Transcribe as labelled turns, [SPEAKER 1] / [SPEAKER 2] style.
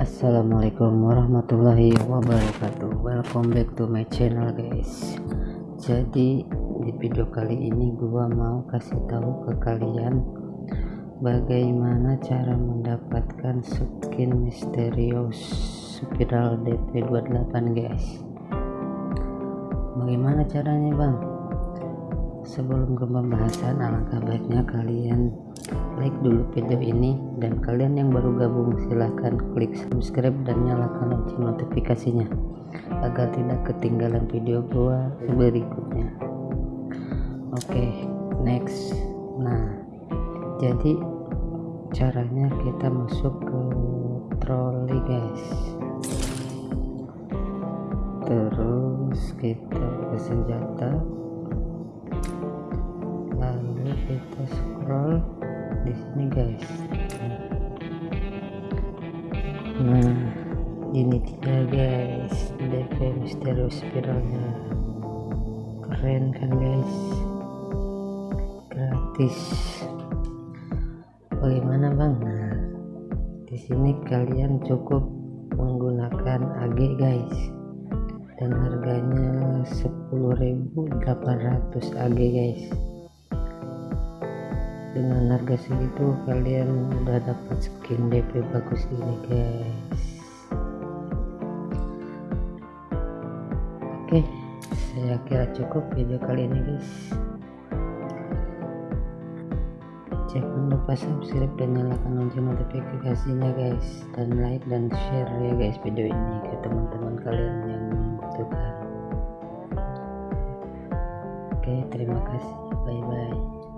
[SPEAKER 1] Assalamualaikum warahmatullahi wabarakatuh. Welcome back to my channel guys. Jadi di video kali ini gua mau kasih tahu ke kalian Bagaimana cara mendapatkan skin misterius spiral DP28 guys. Bagaimana caranya bang? Sebelum ke pembahasan alangkah baiknya kalian like dulu video ini dan kalian yang baru gabung silahkan klik subscribe dan nyalakan lonceng notifikasinya agar tidak ketinggalan video gua berikutnya. Oke okay, next. Nah jadi caranya kita masuk ke troli guys. Terus kita ke senjata. Lalu kita scroll di sini guys. Nah ini dia guys DP misterius spiralnya. Keren kan guys? Gratis. Bagaimana bang? Nah di sini kalian cukup menggunakan AG guys. Dan harganya 10.800 AG guys dengan harga segitu kalian udah dapat skin DP bagus ini guys. Oke saya kira cukup video kali ini guys. Jangan lupa subscribe dan nyalakan lonceng notifikasinya guys. Dan like dan share ya guys video ini ke teman-teman kalian yang membutuhkan oke terima kasih. Bye bye